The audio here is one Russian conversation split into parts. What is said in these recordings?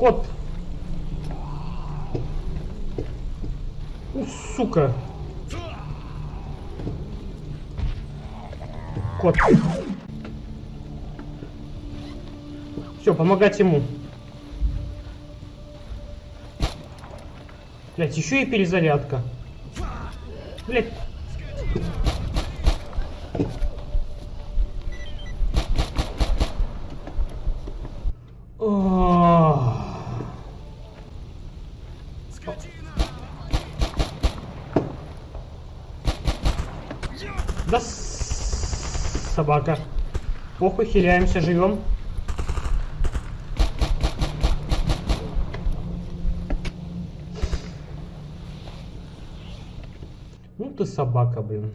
Кот! У, сука! Кот. Все, помогать ему. Блять, еще и перезарядка. Блять. Да собака. Похуй, хиляемся, живем. Ну ты собака, блин.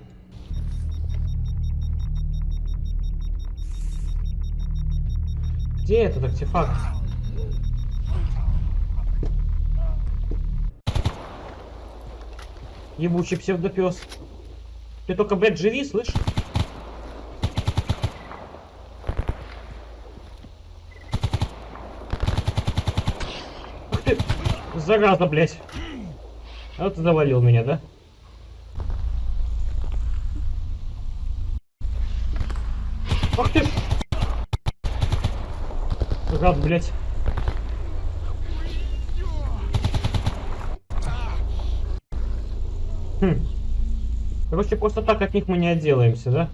Где этот артефакт? Ебучий псевдопес. Ты только, блядь, живи, слышь? Ах ты, зараза, блядь. А вот ты завалил меня, да? Ах ты! Гад, блядь. Хм. Короче, просто так от них мы не отделаемся, да?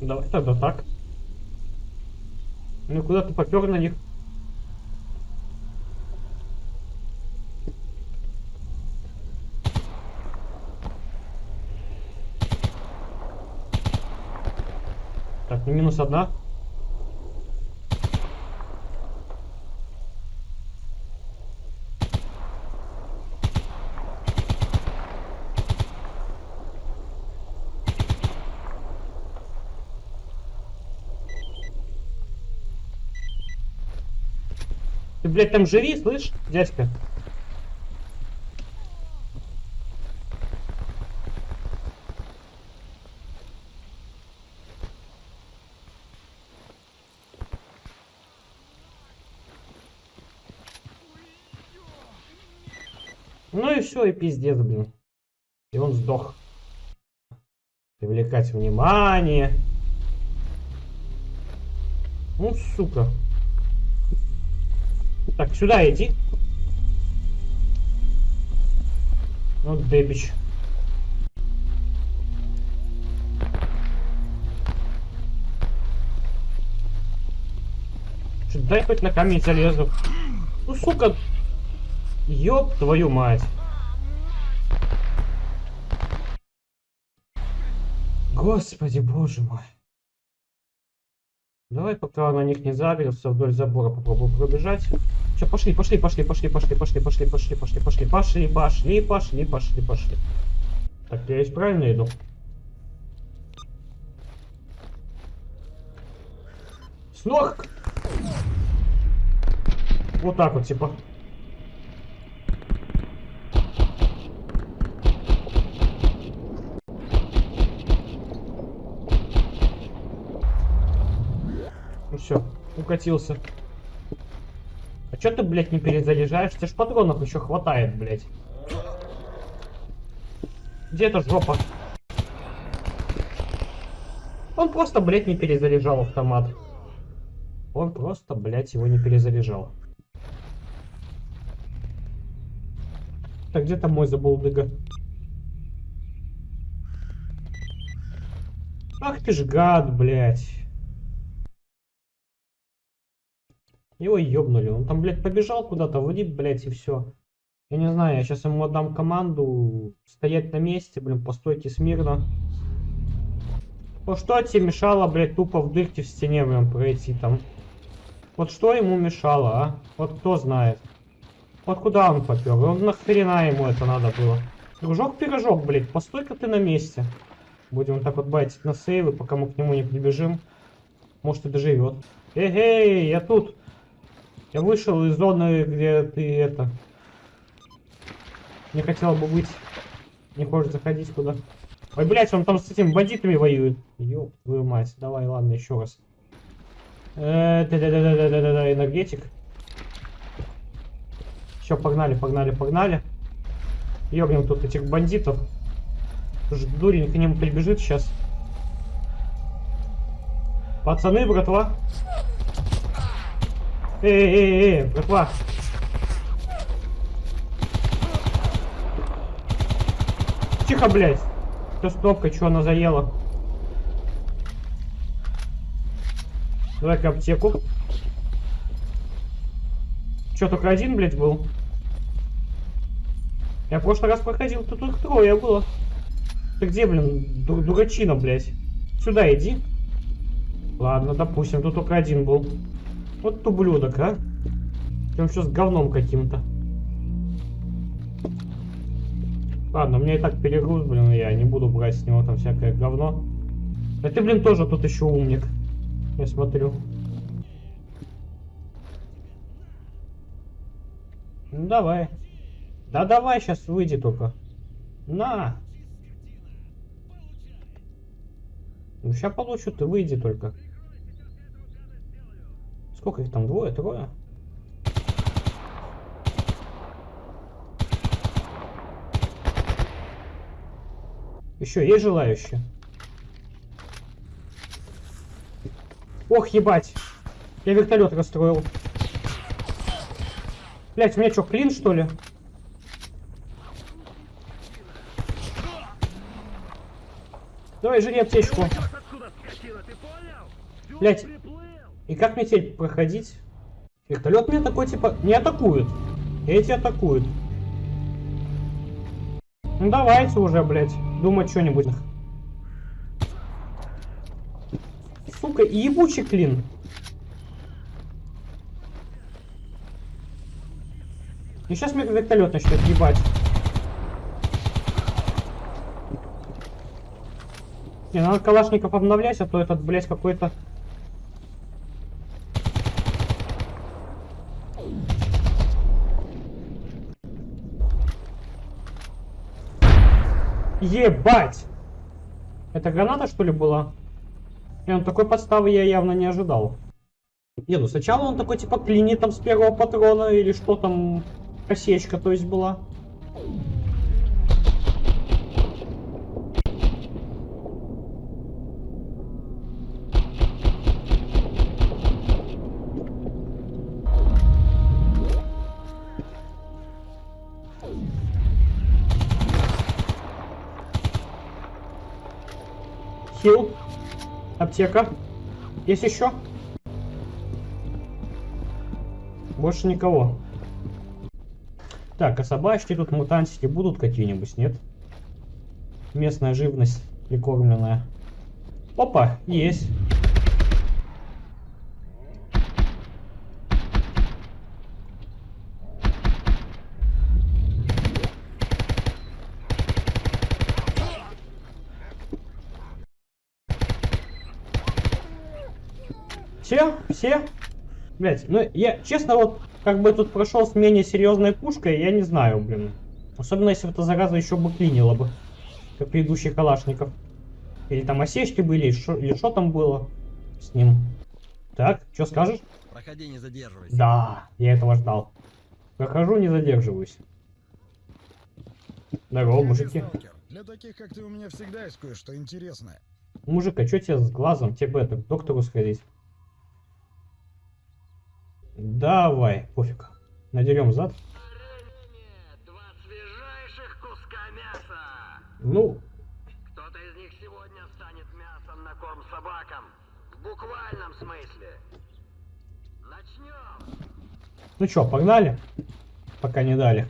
Давай тогда так. Ну куда ты попер на них? Так, ну минус одна. Ты, блядь, там живи, слышь, дядька? Ну и все, и пиздец, блин. И он сдох. Привлекать внимание. Ну, сука. Так, сюда иди. Ну, дебич. Что, дай хоть на камень залезу. Ну, сука. Ёб твою мать. Господи, боже мой. Давай, пока на них не загрелся, вдоль забора попробую пробежать. Все, пошли, пошли, пошли, пошли, пошли, пошли, пошли, пошли, пошли, пошли, пошли, пошли, пошли, пошли, пошли. Так, я здесь правильно иду? С! Вот так вот, типа. Ну все, укатился. Чё ты, блядь, не перезаряжаешь? Тебе ж патронов еще хватает, блядь. Где эта жопа? Он просто, блядь, не перезаряжал автомат. Он просто, блядь, его не перезаряжал. Так, где там мой забулдыга? Ах ты ж гад, блядь. Его ёбнули. Он там, блядь, побежал куда-то, вводит, блядь, и все. Я не знаю, я сейчас ему отдам команду стоять на месте, блин, постойте смирно. Вот что тебе мешало, блядь, тупо в дырке в стене, блин, пройти там? Вот что ему мешало, а? Вот кто знает. Вот куда он попер? Он нахрена ему это надо было? Дружок-пирожок, блядь, постой-ка ты на месте. Будем так вот байтить на сейвы, пока мы к нему не прибежим. Может и доживет. Эй, я тут. Я вышел из зоны, где ты это... Не хотел бы быть. Не хочешь заходить куда. Ой, блядь, он там с этими бандитами воюет. Ёб твою мать. Давай, ладно, еще раз. Э, Да-да-да-да-да-да, энергетик. Все, погнали, погнали, погнали. Ёбнем тут этих бандитов. Дурень к ним прибежит сейчас. Пацаны, братва. Эй, эй, эй, братва. Тихо, блядь. Что с кнопкой, что она заела? Давай-ка аптеку. Че, только один, блядь, был? Я в прошлый раз проходил, тут их трое было. Ты где, блин, ду дурачина, блядь? Сюда иди. Ладно, допустим, тут только один был. Вот ублюдок, а? Прям что с говном каким-то. Ладно, меня и так перегруз, блин, я не буду брать с него там всякое говно. А ты, блин, тоже тут еще умник. Я смотрю. Ну давай. Да давай, сейчас выйди только. На. Ну сейчас получу, ты выйди только. Сколько их там? Двое, трое? Еще есть желающие? Ох, ебать. Я вертолет расстроил. Блять, у меня что, клин, что ли? Давай, жри аптечку. Блять, и как мне теперь проходить? Вертолет меня такой, типа, не атакует. Эти атакуют. Ну давайте уже, блядь, думать что-нибудь. Сука, ебучий клин. И сейчас мне вертолет начнет ебать. Не, надо калашников обновлять, а то этот, блядь, какой-то... Ебать! Это граната, что ли, была? И он такой подставы я явно не ожидал. Не, ну сначала он такой, типа, клинит там с первого патрона, или что там, косечка, то есть, была. Хил. Аптека. Есть еще? Больше никого. Так, а собачки тут мутантики будут какие-нибудь, нет? Местная живность прикормленная. Опа, есть. Все? Блять, ну я, честно, вот, как бы тут прошел с менее серьезной пушкой, я не знаю, блин. Особенно, если эта зараза еще бы клинила бы, как предыдущих калашников. Или там осечки были, или что там было с ним. Так, что скажешь? Проходи, не задерживайся. Да, я этого ждал. Прохожу, не задерживаюсь. Здорово, мужики. Сталкер, Для таких, как ты, у меня всегда есть кое-что интересное. Мужик, а что тебе с глазом? Тебе бы это, к доктору сходить. Давай, пофиг. Надерем зад. Два свежайших куска мяса. Ну, Кто-то из них сегодня станет мясом на корм собакам. В буквальном смысле. Начнем. ну чё, погнали? Пока не дали.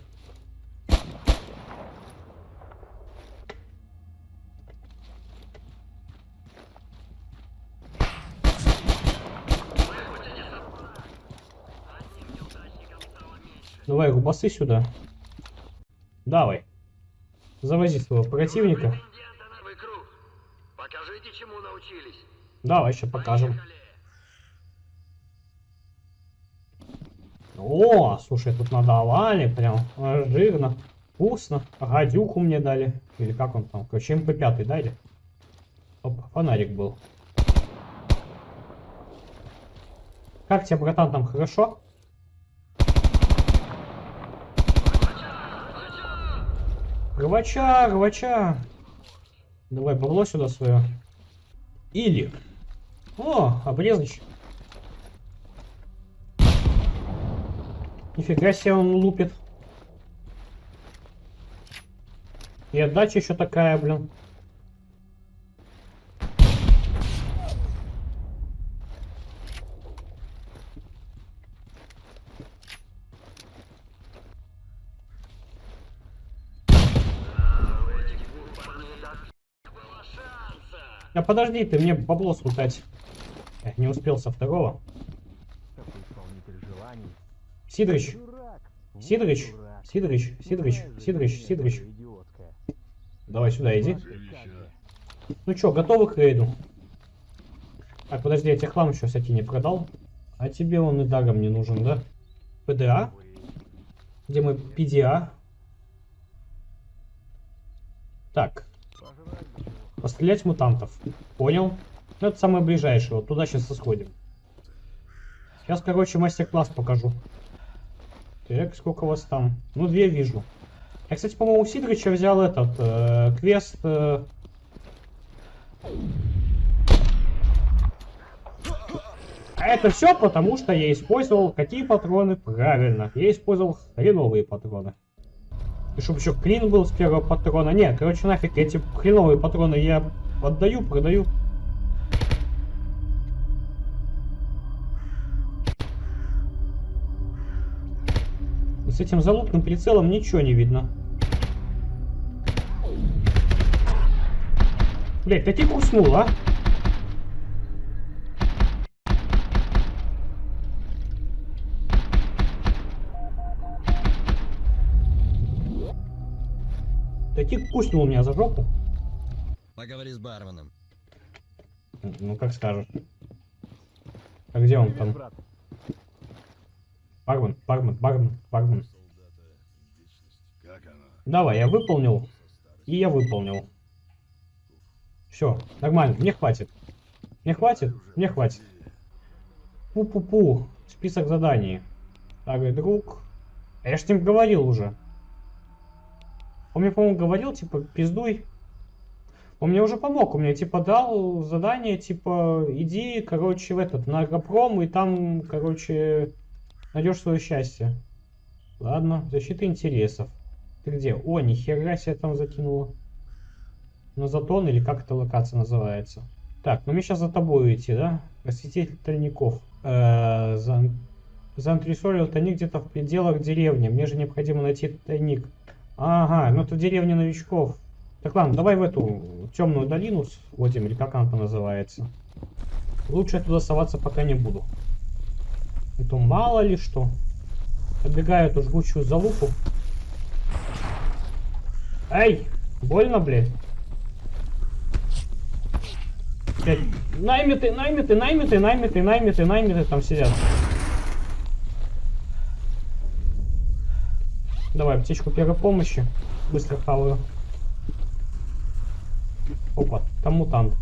Давай, губасы сюда. Давай. Завози своего противника. Покажите, чему научились. Давай, еще покажем. О, слушай, тут надавали прям жирно. Вкусно. Гадюку мне дали. Или как он там? Короче, МП5 дали. Оп, фонарик был. Как тебе, братан, там хорошо? Рвача, рвача. Давай бабло сюда свое. Или. О, обрезочек. Нифига себе он лупит. И отдача еще такая, блин. А подожди, ты мне бабло смутать. Не успел со второго. Сидорыч, Сидорыч. Сидорыч, Сидорыч, Сидорыч, Сидорыч. Давай сюда иди. Ну чё, готовы к рейду? Так, подожди, я тебе хлам еще всякий не продал. А тебе он и даром не нужен, да? ПДА? Где мы PDA? Так. Пострелять мутантов. Понял? Ну, это самое ближайшее. Вот туда сейчас сходим. Сейчас, короче, мастер-класс покажу. Так, сколько вас там? Ну, две вижу. Я, кстати, по-моему, у Сидорыча взял этот э, квест... э, А это все потому, что я использовал какие патроны? Правильно, я использовал хреновые патроны. И чтобы еще клин был с первого патрона. Нет, короче, нафиг, эти хреновые патроны я отдаю, продаю. С этим залупным прицелом ничего не видно. Блять, таки куснул, а? Таки куснул меня за жопу. Поговори с барменом. Ну, как скажешь. А где он там? Бармен, бармен, бармен, бармен. Давай, я выполнил. И я выполнил. Все, нормально, мне хватит. Мне хватит? Мне хватит. Пу-пу-пу. Список заданий. Старый друг. А я ж с ним говорил уже. Он мне, по-моему, говорил, типа, пиздуй. Он мне уже помог. Он мне, типа, дал задание, типа, иди, короче, в этот, на Агропром, и там, короче, найдешь свое счастье. Ладно, защита интересов. Ты где? О, нихера себе там закинула. На затон или как эта локация называется? Так, ну мне сейчас за тобой идти, да? Расцветитель тайников. Э, за... Заантресолил тайник где-то в пределах деревни. Мне же необходимо найти тайник. Ага, ну это деревня новичков. Так ладно, давай в эту темную долину сходим, или как она там называется. Лучше я туда соваться пока не буду. Это мало ли что. Оббегаю эту жгучую залупу. Эй! Больно, блядь? Блядь, наймиты, наймиты, наймиты, наймиты, наймиты, наймиты там сидят. Давай, аптечку первой помощи. Быстро хаваю. Опа, там мутант.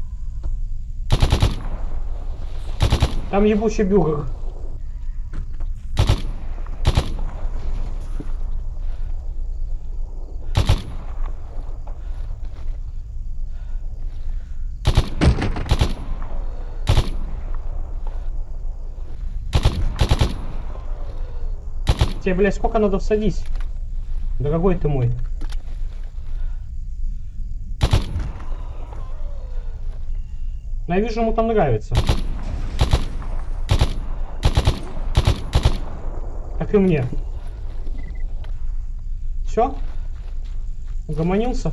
Там ебучий бюргер. Тебе, блядь, сколько надо всадить? Дорогой ты мой. Но я вижу, ему там нравится. Как и мне. Все? Угомонился?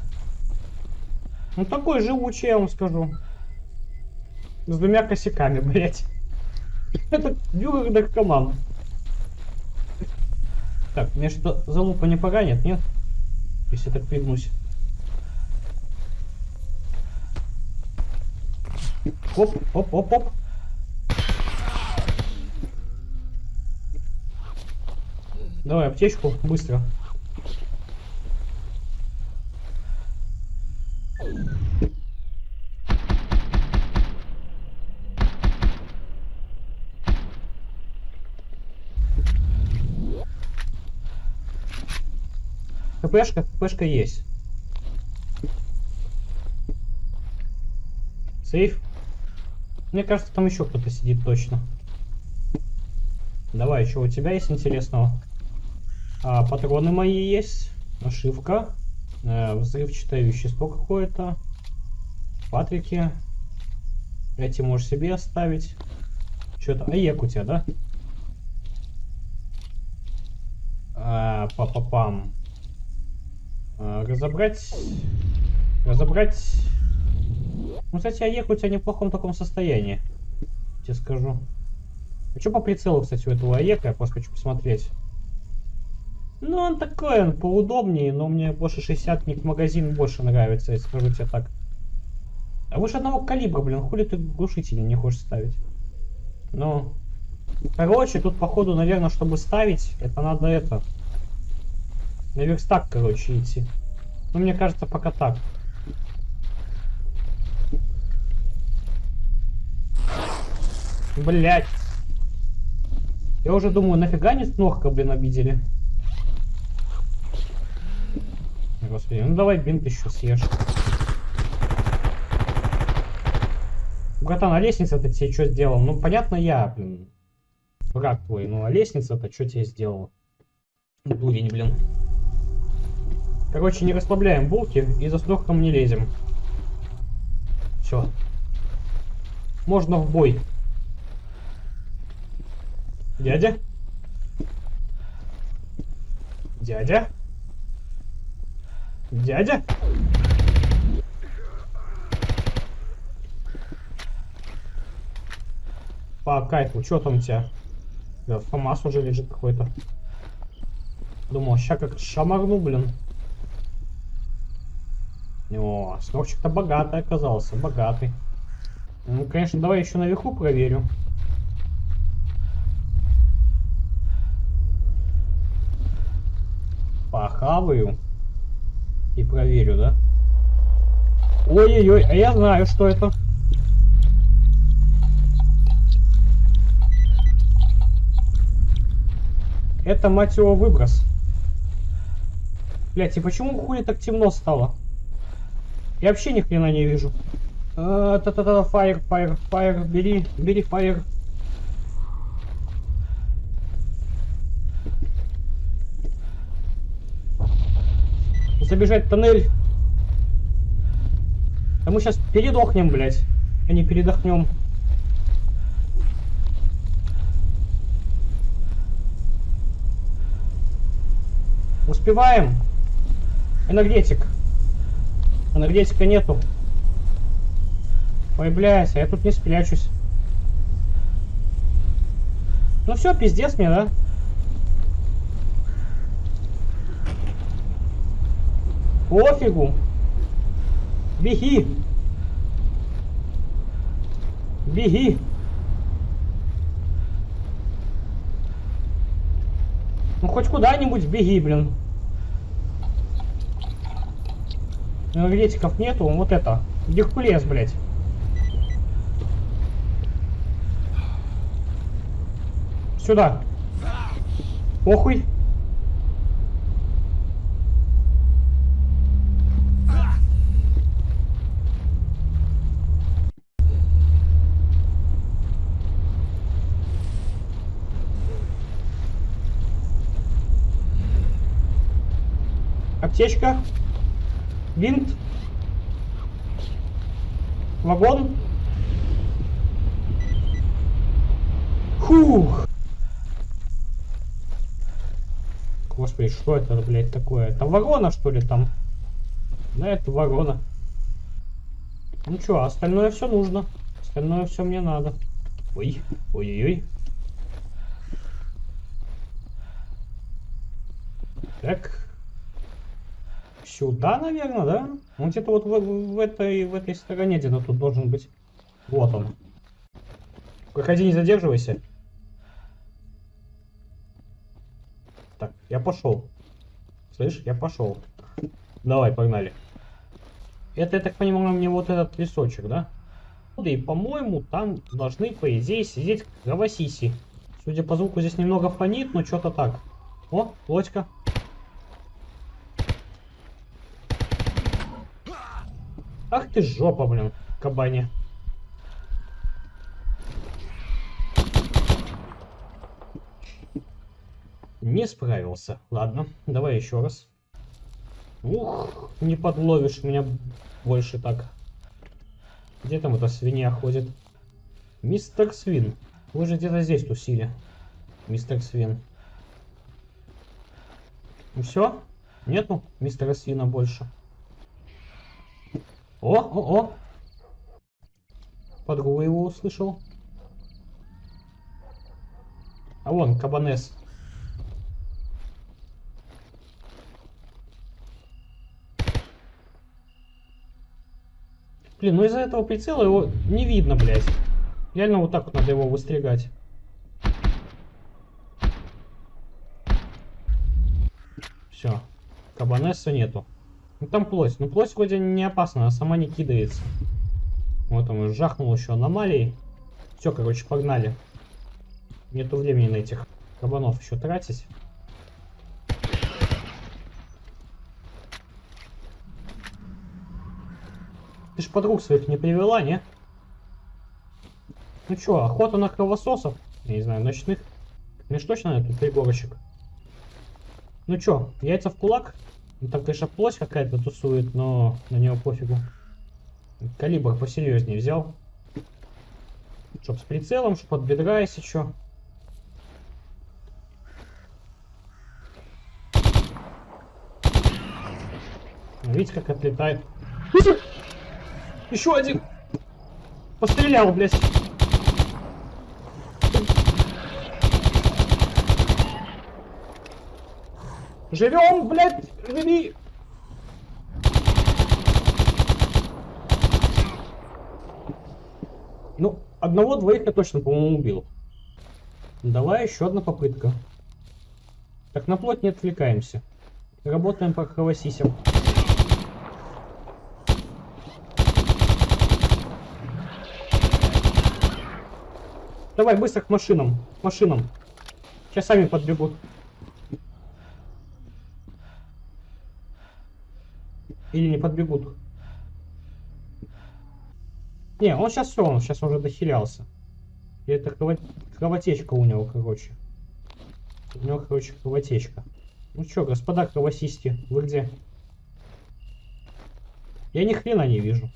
Ну такой живучий, я вам скажу. С двумя косяками, блять. Это бюргер наркоман. Так, мне что залупа не поганит, нет? Если так пригнусь. Оп, оп, оп, оп. Давай аптечку, быстро. ХПшка, ХПшка есть. Сейф. Мне кажется, там еще кто-то сидит точно. Давай, что у тебя есть интересного? А, патроны мои есть. Нашивка. Э, взрывчатое вещество какое-то. Патрики. Эти можешь себе оставить. Что-то. АЕК у тебя, да? А, па-па-пам. Разобрать. Разобрать. Ну, кстати, АЕК у тебя не в плохом таком состоянии. Тебе скажу. А что по прицелу, кстати, у этого АЕКа? Я просто хочу посмотреть. Ну, он такой, он поудобнее, но мне больше 60 ник магазин больше нравится, я скажу тебе так. А выше одного калибра, блин, хули ты глушители не хочешь ставить? Ну, короче, тут походу, наверное, чтобы ставить, это надо это, на верстак, короче, идти. Ну, мне кажется, пока так. Блять. Я уже думаю, нафига не снохка, блин, обидели. Господи, ну давай бинт еще съешь. Братан, а лестница-то тебе что сделал? Ну, понятно, я, блин, враг твой. Ну, а лестница-то что тебе сделала? Дурень, блин. Короче, не расслабляем булки и за снохком не лезем. Все. Можно в бой. Дядя? Дядя? Дядя? По кайфу, что там у тебя? Да, ФАМАС уже лежит какой-то. Думал, ща как шамарну, блин. О, снорчик-то богатый оказался, богатый. Ну, конечно, давай еще наверху проверю. Похаваю. И проверю, да? Ой-ой-ой, а я знаю, что это. Это, мать его, выброс. Блять, и почему хули так темно стало? Я вообще ни хрена не вижу. А, Та-та-та, фаер, фаер, фаер, бери, бери фаер. Забежать в тоннель. А мы сейчас передохнем, блять. А не передохнем. Успеваем. Энергетик. Энергетика нету. Ой, блядь, а я тут не спрячусь. Ну все, пиздец мне, да? Пофигу. Беги. Беги. Ну хоть куда-нибудь беги, блин. Энергетиков нету, вот это. Геркулес, блядь. Сюда. Похуй. Аптечка. Винт. Вагон. Фух. Господи, что это, блядь, такое? Это ворона, что ли, там? Да, это ворона. Ну что, остальное все нужно. Остальное все мне надо. Ой, ой-ой-ой. Так. Сюда, наверное, да? Он где-то вот в, в этой, в этой стороне где-то тут должен быть. Вот он. Проходи, не задерживайся. Так, я пошел. Слышь, я пошел. Давай, погнали. Это, я так понимаю, мне вот этот лесочек, да? Да и, по-моему, там должны, по идее, сидеть кровосиси. Судя по звуку, здесь немного фонит, но что-то так. О, лодька. Ах ты жопа, блин, кабане. Не справился. Ладно, давай еще раз. Ух, не подловишь меня больше так. Где там эта свинья ходит? Мистер Свин. Вы же где-то здесь тусили. Мистер Свин. Ну все? Нету мистера Свина больше. О, о, о! Подруга его услышал. А вон, кабанес. Блин, ну из-за этого прицела его не видно, блядь. Реально вот так вот надо его выстригать. Все. Кабанеса нету. Ну там плоть. Ну плоть вроде не опасна, она сама не кидается. Вот он жахнул еще аномалией. Все, короче, погнали. Нету времени на этих кабанов еще тратить. Ты ж подруг своих не привела, не? Ну чё, охота на кровососов? Я не знаю, ночных. Мне ж точно на тут пригорочек. Ну чё, яйца в кулак? Ну, там, конечно, плоть какая-то тусует, но на него пофигу. Калибр посерьезнее взял. Чтоб с прицелом, чтоб от бедра, если чё. Видите, как отлетает. Еще один! Пострелял, блядь. Живем, блядь, живи! Ну, одного-двоих я точно, по-моему, убил. Давай еще одна попытка. Так, на плоть не отвлекаемся. Работаем по кровосисям. Давай, быстро к машинам. К машинам. Сейчас сами подбегут. Или не подбегут. Не, он сейчас все, он сейчас уже дохилялся. И это крово... кровотечка у него, короче. У него, короче, кровотечка. Ну что, господа кровосисти, вы где? Я ни хрена не вижу.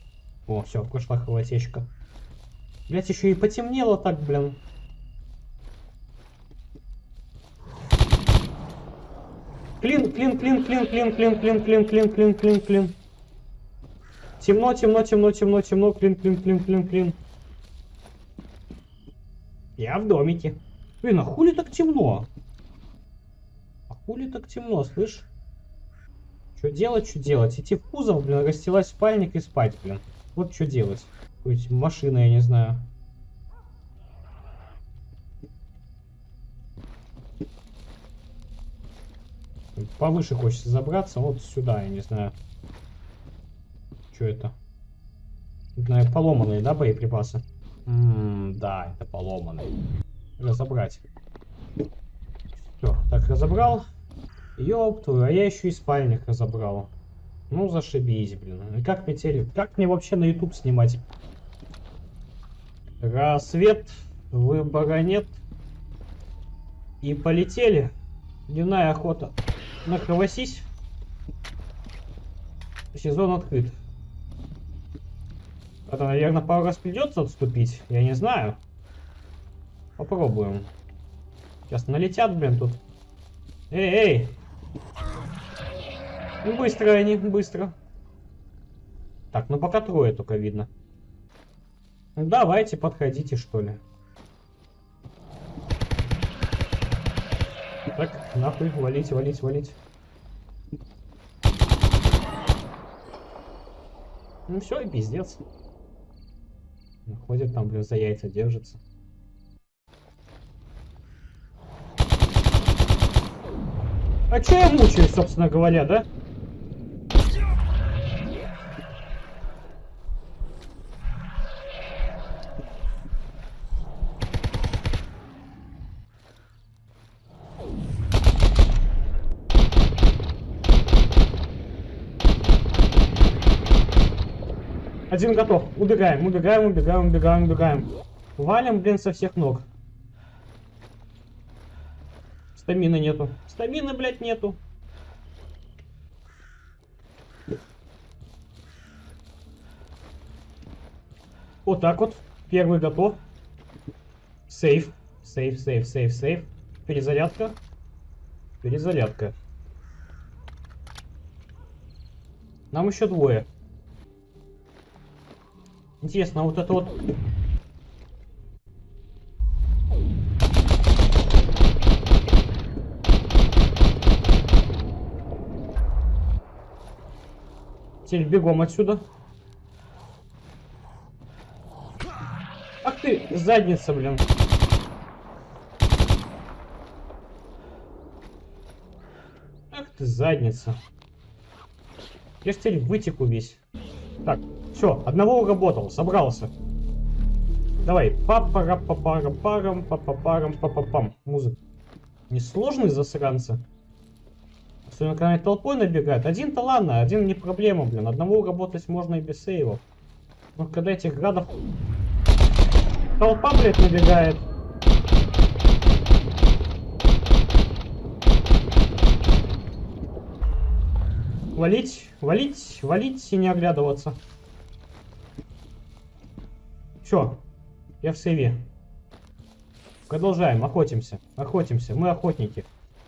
О, все, прошла кровотечка. Блять, еще и потемнело так, блин. Клин, клин, клин, клин, клин, клин, клин, клин, клин, клин, клин, клин. Темно, темно, темно, темно, темно, клин, клин, клин, клин, клин. Я в домике. Блин, а хули так темно? А хули так темно, слышь? Что делать, что делать? Идти в кузов, блин, расстилать спальник и спать, блин. Вот что делать. Какой-нибудь машина, я не знаю. Повыше хочется забраться, вот сюда, я не знаю. Что это? Наверное, поломанные, да, боеприпасы? М -м, да, это поломанные. Разобрать. Все, так, разобрал. Ёб а я еще и спальник разобрал. Ну, зашибись, блин. Как мне телек... Как мне вообще на YouTube снимать? Рассвет, выбора нет. И полетели. Дневная охота. На кровосись. Сезон открыт. Это, наверное, пару раз придется отступить. Я не знаю. Попробуем. Сейчас налетят, блин, тут. Эй, эй! Быстро они, быстро. Так, ну пока трое только видно. Ну, давайте, подходите, что ли. Так, нахуй, валить, валить, валить. Ну все, и пиздец. Ходит там, блин, за яйца держится. А че я мучаюсь, собственно говоря, да? Один готов. Убегаем, убегаем, убегаем, убегаем, убегаем. Валим, блин, со всех ног. Стамины нету. Стамины, блядь, нету. Вот так вот. Первый готов. Сейф. Сейф, сейф, сейф, сейф. Перезарядка. Перезарядка. Нам еще двое. Интересно, вот это вот... Теперь бегом отсюда. Ах ты, задница, блин. Ах ты, задница. Я ж теперь вытеку весь. Так, все, одного уработал, собрался. Давай, папара папара парам папа парам папа пам Музыка. Несложный засранцы. Особенно, когда они толпой набегают. Один-то ладно, один не проблема, блин. Одного работать можно и без сейвов. Но когда этих градов... Толпа, блядь, набегает. Валить, валить, валить и не оглядываться. Все, я в сейве. Продолжаем, охотимся, охотимся. Мы охотники.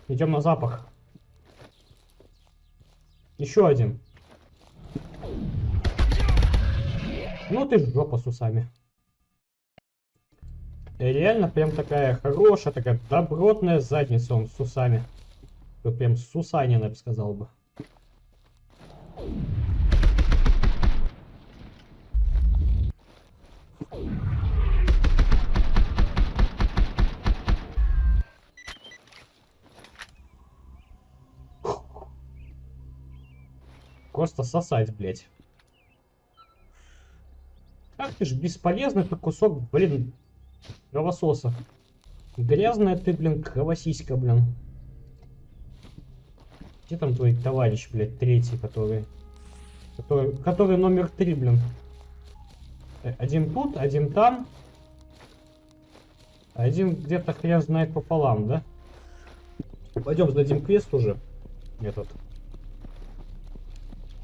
Идем на запах. Еще один. Ну ты жопа с усами. Реально прям такая хорошая, такая добротная задница он с усами. Прям сусанин, я бы сказал бы. Просто сосать, блядь. Ах ты ж бесполезный ты кусок, блин, кровососа. Грязная ты, блин, кровосиська, блин. Где там твой товарищ, блядь, третий, который... Который, который номер три, блин. Э, Один тут, один там. Один где-то хрен знает пополам, да? Пойдем сдадим квест уже. Этот.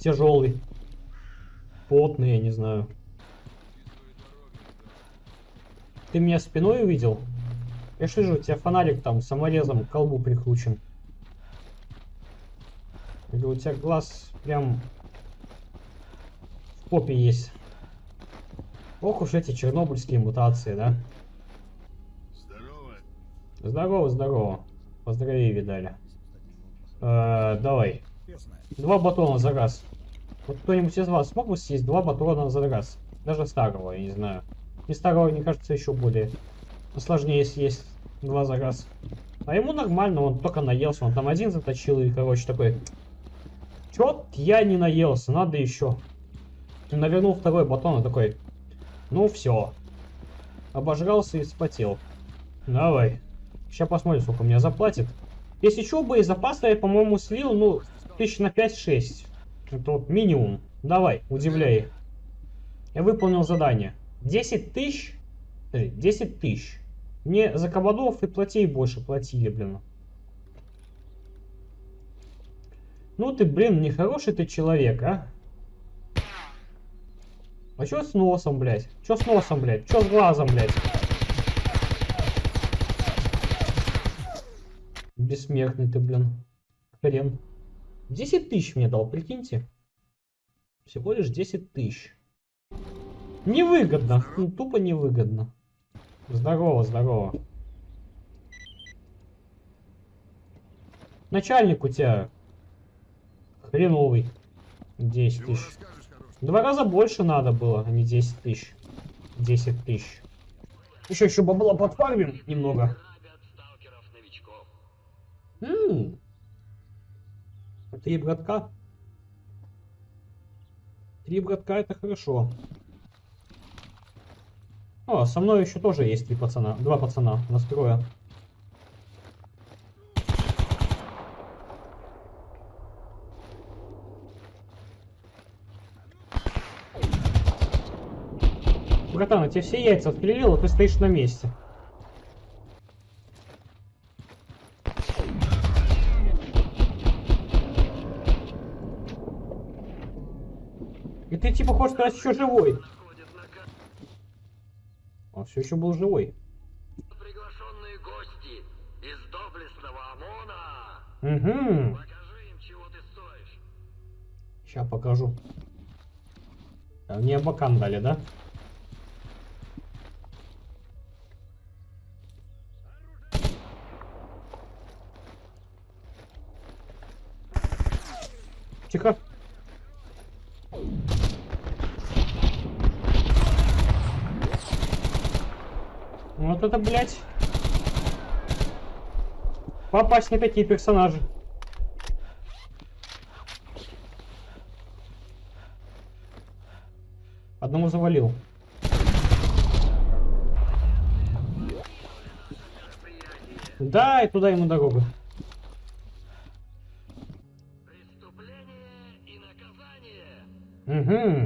Тяжелый. Потный, я не знаю. Ты меня спиной увидел? Я ж вижу, у тебя фонарик там саморезом к колбу прикручен. Или у тебя глаз прям в попе есть. Ох уж эти чернобыльские мутации, да? Здорово. Здорово, здорово. Поздравей, видали. Э, давай. Интересное. Два батона за раз. Вот кто-нибудь из вас смог бы съесть два батона за раз? Даже старого, я не знаю. И старого, мне кажется, еще более сложнее съесть два за раз. А ему нормально, он только наелся, он там один заточил и, короче, такой... Чё я не наелся, надо еще. И навернул второй батон и такой... Ну все. Обожрался и вспотел. Давай. Сейчас посмотрим, сколько мне заплатит. Если что, боезапаса я, по-моему, слил, ну, тысяч на 5-6. Это вот минимум. Давай, удивляй. Я выполнил задание. 10 тысяч? Подожди, 10 тысяч. Мне за кабадов и платей больше платили, блин. Ну ты, блин, нехороший ты человек, а? А чё с носом, блядь? Чё с носом, блядь? Чё с глазом, блядь? Бессмертный ты, блин. Хрен. 10 тысяч мне дал, прикиньте. Всего лишь 10 тысяч. Невыгодно. Ну, тупо невыгодно. Здорово, здорово. Начальник у тебя хреновый. 10 Чего тысяч. Два раза больше надо было, а не 10 тысяч. 10 тысяч. Еще еще бабла подфармим немного. М. Три братка. Три братка это хорошо. О, со мной еще тоже есть три пацана. Два пацана настроя. Братан, я тебе все яйца отпилил, а ты стоишь на месте. И ты типа хочешь сказать еще живой. Он все еще был живой. приглашенные гости из доблестного ОМОНа. Угу. Покажи им, чего ты стоишь. Сейчас покажу. Мне бакан дали, да? Это, блядь. Попасть не такие персонажи. Одному завалил. Да, и туда ему дорога. Преступление и наказание. Угу.